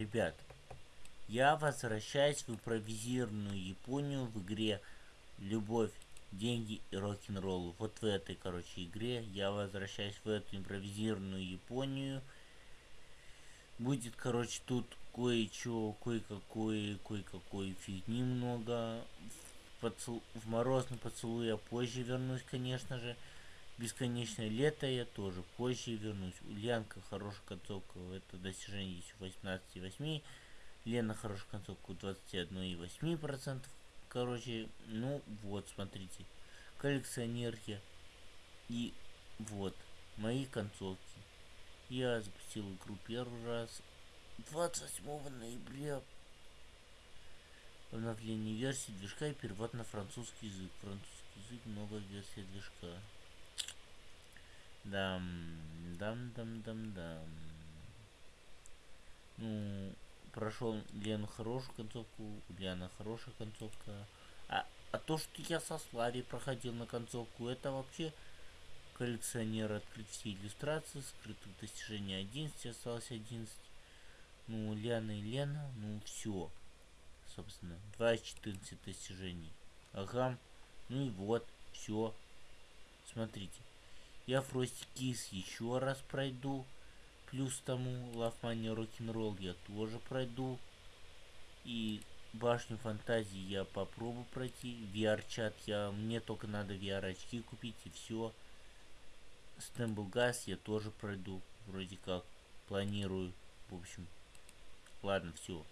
Ребят, я возвращаюсь в импровизированную Японию в игре «Любовь, деньги и рок-н-ролл». Вот в этой, короче, игре я возвращаюсь в эту импровизированную Японию. Будет, короче, тут кое-что, кое-какой, кое-какой фигни много. В, поцел... в морозный поцелуй я позже вернусь, конечно же. Бесконечное лето я тоже позже вернусь. Ульянка хорошая концовка, это достижение здесь 18,8. Лена хорошая концовка 21,8%. Короче, ну вот, смотрите. Коллекционерки. И вот, мои концовки. Я запустил игру первый раз 28 ноября. Обновление версии движка и перевод на французский язык. Французский язык, много версий движка. Дам, дам, дам, дам, дам. Ну, прошел Лену хорошую концовку, Ульяна хорошая концовка. А, а то, что я со Слари проходил на концовку, это вообще коллекционер открыть иллюстрации, скрытых достижений 11, осталось 11. Ну, Ляна и Лена, ну все. Собственно, 2-14 достижений. Ага. Ну и вот, все. Смотрите. Я Фрости Кис еще раз пройду. Плюс тому Money Rock'n'Roll я тоже пройду. И Башню Фантазии я попробую пройти. VR-чат я... Мне только надо VR-очки купить и все. Стэмбл Газ я тоже пройду. Вроде как. Планирую. В общем. Ладно, все.